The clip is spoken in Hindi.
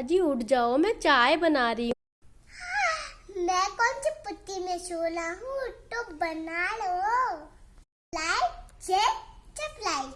अजी उठ जाओ, मैं चाय बना रही हूँ। मैं कौन सी पुट्टी में सोला हूँ? तो बना लो। Light check light